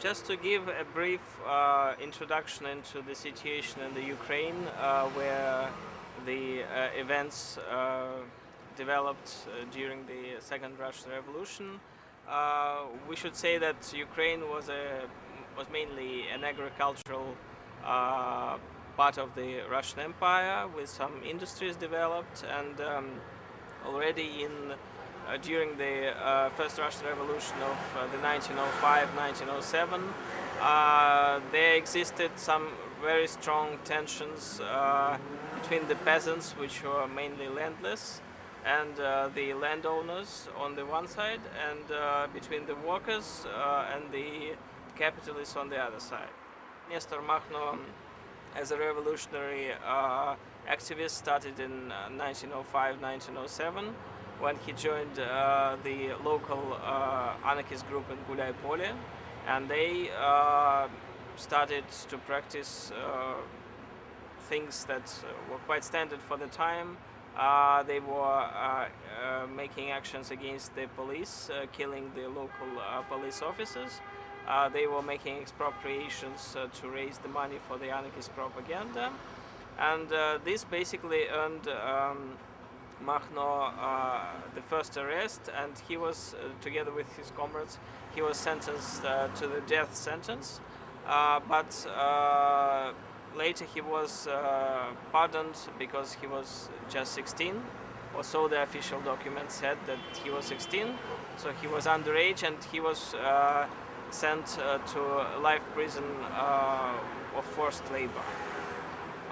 Just to give a brief uh, introduction into the situation in the Ukraine, uh, where the uh, events uh, developed uh, during the Second Russian Revolution, uh, we should say that Ukraine was a was mainly an agricultural part of the Russian Empire, with some industries developed, and um, already in during the uh, first Russian Revolution of uh, the 1905-1907, there existed some very strong tensions between the peasants, which were mainly landless, and uh, the landowners on the one side and uh, between the workers uh, and the capitalists on the other side. Nestor Makhno as a revolutionary activist started in 1905-1907 when he joined uh, the local uh, anarchist group in Gulay Pole and they uh, started to practice uh, things that were quite standard for the time. Uh, they were making actions against the police, killing the local police officers. they were making expropriations to raise the money for the anarchist propaganda. And this basically earned um, Makhno uh, the first arrest and he was, uh, together with his comrades, he was sentenced uh, to the death sentence. Uh, but uh, later he was uh, pardoned because he was just 16 or so the official document said that he was 16 so he was underage and he was sent to life prison of forced labor.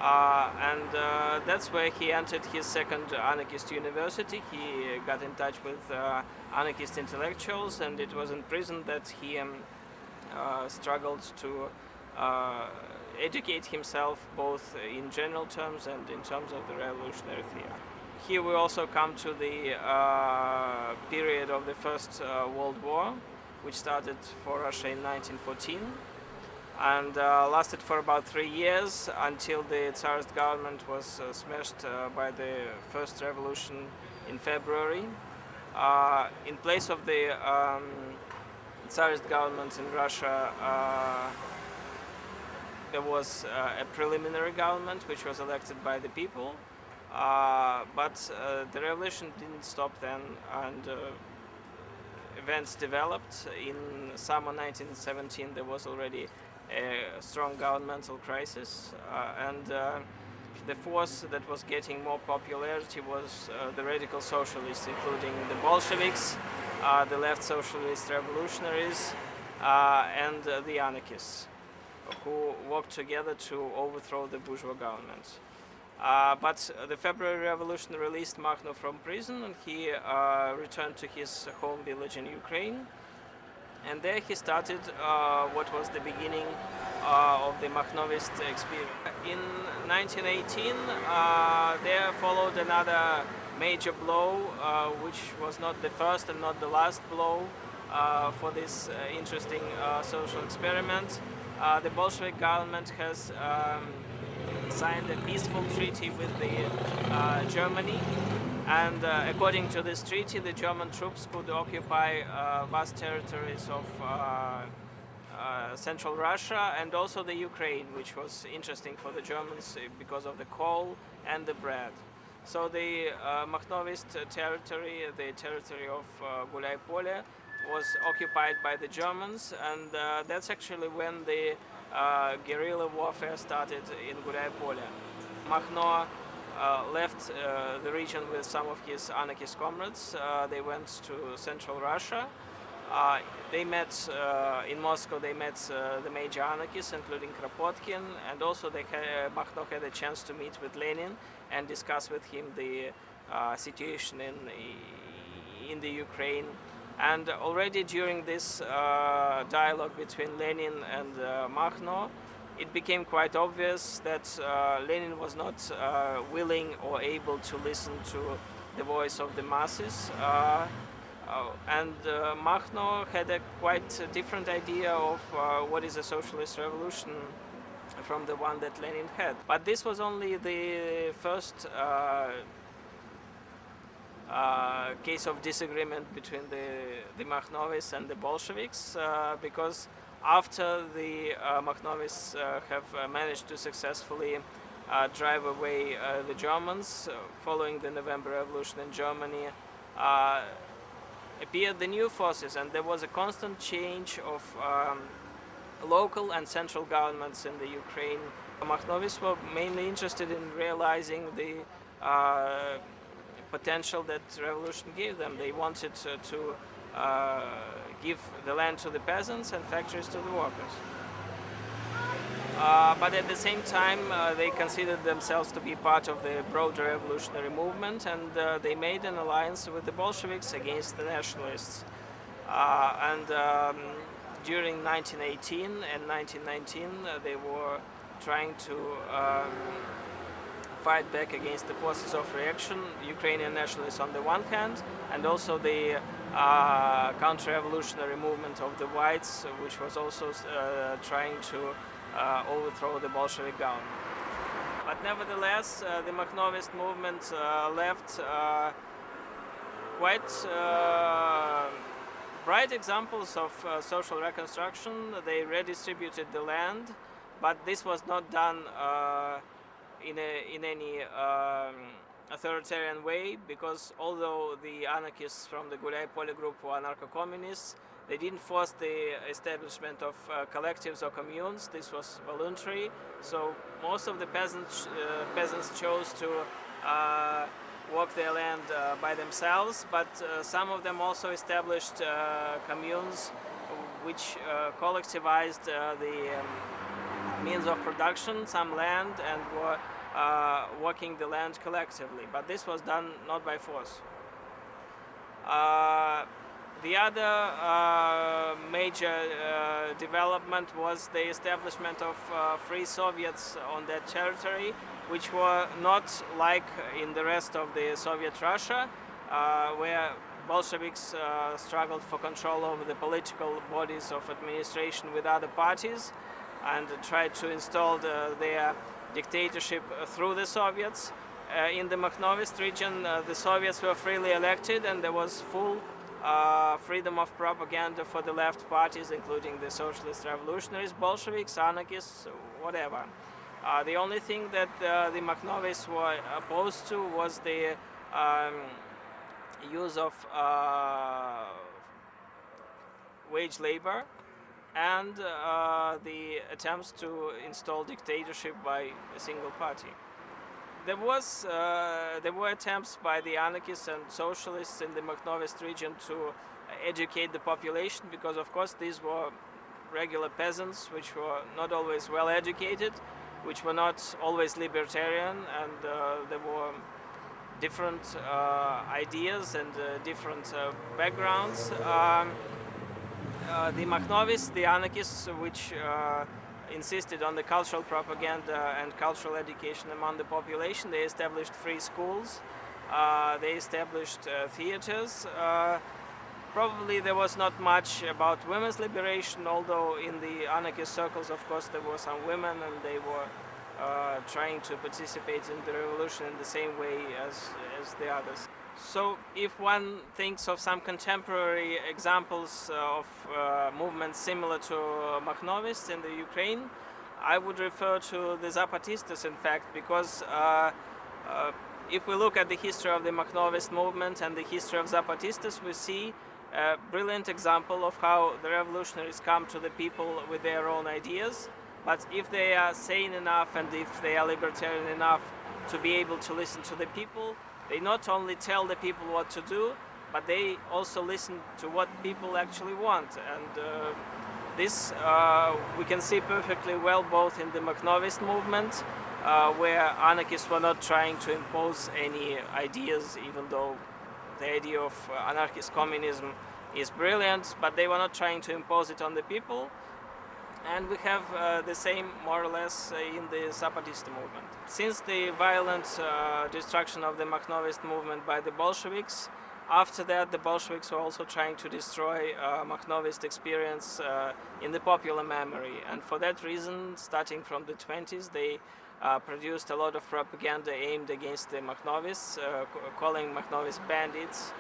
Uh, and uh, that's where he entered his second anarchist university. He got in touch with uh, anarchist intellectuals and it was in prison that he um, uh, struggled to uh, educate himself both in general terms and in terms of the revolutionary theory. Here we also come to the uh, period of the First World War, which started for Russia in 1914 and uh, lasted for about three years until the Tsarist government was uh, smashed uh, by the first revolution in February. Uh, in place of the um, Tsarist government in Russia, uh, there was uh, a preliminary government which was elected by the people, but the revolution didn't stop then and events developed. In summer 1917 there was already a strong governmental crisis uh, and uh, the force that was getting more popularity was uh, the radical socialists, including the Bolsheviks, the left socialist revolutionaries, and the anarchists, who worked together to overthrow the bourgeois government. Uh, but the February Revolution released Makhno from prison and he uh, returned to his home village in Ukraine and there he started uh, what was the beginning uh, of the Makhnovist experience. In 1918 uh, there followed another major blow uh, which was not the first and not the last blow uh, for this interesting social experiment. the Bolshevik government has um, signed a peaceful treaty with the Germany and uh, according to this treaty, the German troops could occupy uh, vast territories of uh, uh Central Russia and also the Ukraine, which was interesting for the Germans uh, because of the coal and the bread. So the uh, Makhnovist territory, the territory of uh, was occupied by the Germans and that's actually when the guerrilla warfare started in Gulay Pole. Makhno uh, left uh, the region with some of his anarchist comrades. Uh, they went to Central Russia. they met in Moscow. They met the major anarchists, including Kropotkin, and also they had, had a chance to meet with Lenin and discuss with him the situation in in the Ukraine. And already during this uh, dialogue between Lenin and uh, Makhno, it became quite obvious that uh, Lenin was not uh, willing or able to listen to the voice of the masses. Uh, uh and uh, Makhno had a quite different idea of what is a socialist revolution from the one that Lenin had. But this was only the first uh, case of disagreement between the, the and the Bolsheviks uh, because after the uh, Makhnovis uh, have uh, managed to successfully uh, drive away the Germans following the November Revolution in Germany, appeared the new forces and there was a constant change of um, local and central governments in the Ukraine. Makhnovis were mainly interested in realizing the uh, potential that revolution gave them. They wanted to, to uh, give the land to the peasants and factories to the workers. Uh, but at the same time, uh, they considered themselves to be part of the broader revolutionary movement and uh, they made an alliance with the Bolsheviks against the nationalists. Uh, and um, during 1918 and 1919, uh, they were trying to um, fight back against the forces of reaction, Ukrainian nationalists on the one hand, and also the uh, counter-revolutionary movement of the whites, which was also uh, trying to uh, overthrow the Bolshevik government. But nevertheless, uh, the Makhnovist movement uh, left uh, quite bright examples of social reconstruction. They redistributed the land, but this was not done in, a, in any um, authoritarian way because although the anarchists from the Gulyai Pole group were anarcho-communists, they didn't force the establishment of uh, collectives or communes. This was voluntary. So most of the peasants, uh, peasants chose to uh, work their land uh, by themselves, but uh, some of them also established uh, communes which collectivized the um, means of production, some land, and were uh, working the land collectively. But this was done not by force. Uh, the other uh, major uh, development was the establishment of uh, free Soviets on that territory, which were not like in the rest of the Soviet Russia, uh, where Bolsheviks struggled for control over the political bodies of administration with other parties and tried to install the, their dictatorship through the Soviets. Uh, in the Makhnovist region, uh, the Soviets were freely elected and there was full uh, freedom of propaganda for the left parties, including the socialist revolutionaries, Bolsheviks, anarchists, whatever. Uh, the only thing that uh, the Makhnovists were opposed to was the um, use of uh, wage labor and uh, the attempts to install dictatorship by a single party. There was uh, there were attempts by the anarchists and socialists in the Makhnovist region to educate the population because of course these were regular peasants which were not always well educated, which were not always libertarian and uh, there were different uh, ideas and uh, different uh, backgrounds. Um, the Makhnovis, the anarchists, which uh, insisted on the cultural propaganda and cultural education among the population, they established free schools, uh, they established uh, theaters. Uh, probably there was not much about women's liberation, although in the anarchist circles, of course, there were some women and they were trying to participate in the revolution in the same way as, as the others. So if one thinks of some contemporary examples of uh, movements similar to Makhnovists in the Ukraine, I would refer to the Zapatistas in fact because uh, uh, if we look at the history of the Makhnovist movement and the history of Zapatistas, we see a brilliant example of how the revolutionaries come to the people with their own ideas. But if they are sane enough and if they are libertarian enough to be able to listen to the people, they not only tell the people what to do, but they also listen to what people actually want. And uh, this uh, we can see perfectly well both in the Makhnovist movement, uh, where anarchists were not trying to impose any ideas, even though the idea of anarchist communism is brilliant, but they were not trying to impose it on the people and we have uh, the same more or less uh, in the Zapatista movement. Since the violent uh, destruction of the Makhnovist movement by the Bolsheviks, after that, the Bolsheviks were also trying to destroy uh, Makhnovist experience uh, in the popular memory. And for that reason, starting from the 20s, they uh, produced a lot of propaganda aimed against the Makhnovists, calling Makhnovists bandits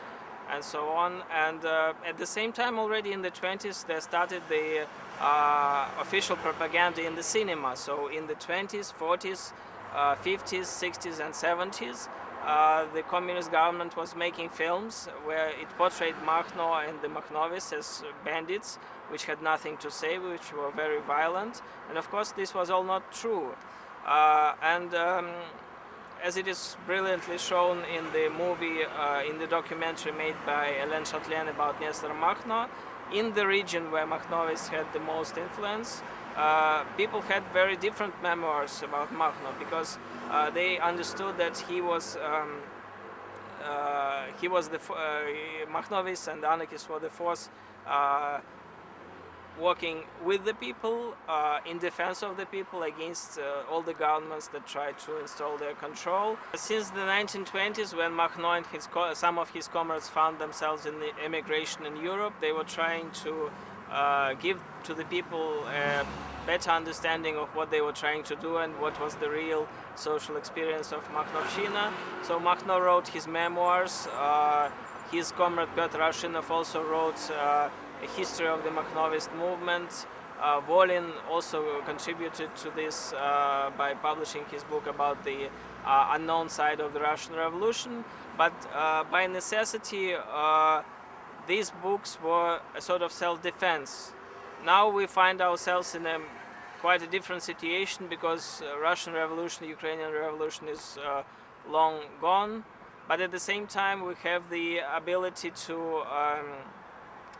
and so on. And uh, at the same time, already in the 20s, they started the uh, official propaganda in the cinema. So in the 20s, 40s, 50s, 60s and 70s, uh, the communist government was making films where it portrayed Makhno and the Makhnovis as bandits, which had nothing to say, which were very violent. And of course, this was all not true. Uh, and um, as it is brilliantly shown in the movie, uh, in the documentary made by Hélène Chatelain about Nestor Makhno, in the region where Makhnovis had the most influence, uh, people had very different memoirs about Makhno because uh, they understood that he was um, uh, he was the uh, Makhnovis and the anarchists were the force uh, working with the people uh, in defense of the people against all the governments that try to install their control. Since the 1920s when Makhno and his some of his comrades found themselves in the emigration in Europe, they were trying to uh, give to the people a better understanding of what they were trying to do and what was the real social experience of Makhnovshchina. So Makhno wrote his memoirs, uh, his comrade Petr Arshinov also wrote uh, history of the Makhnovist movement. Uh, Volin also contributed to this uh, by publishing his book about the uh, unknown side of the Russian Revolution, but uh, by necessity these books were a sort of self-defense. Now we find ourselves in a quite a different situation because uh, Russian Revolution, Ukrainian Revolution is uh, long gone, but at the same time we have the ability to um,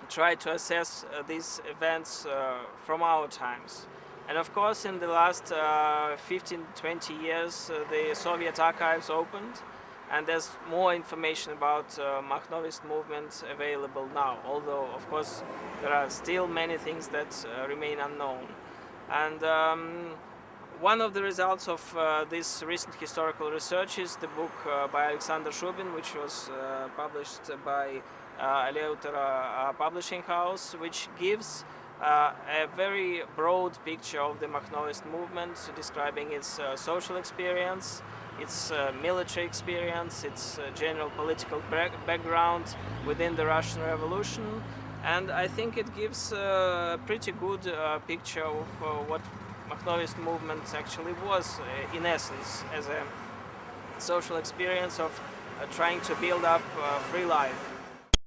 try to assess uh, these events uh, from our times. And of course in the last 15-20 uh, years uh, the Soviet archives opened and there's more information about uh, Makhnovist movement available now, although of course there are still many things that uh, remain unknown. And um, one of the results of uh, this recent historical research is the book by Alexander Shubin, which was published by uh, Eleuthera Publishing House, which gives uh, a very broad picture of the Makhnovist movement, describing its uh, social experience, its uh, military experience, its general political background within the Russian Revolution. And I think it gives a pretty good picture of what Makhnovist movement actually was in essence as a social experience of trying to build up free life.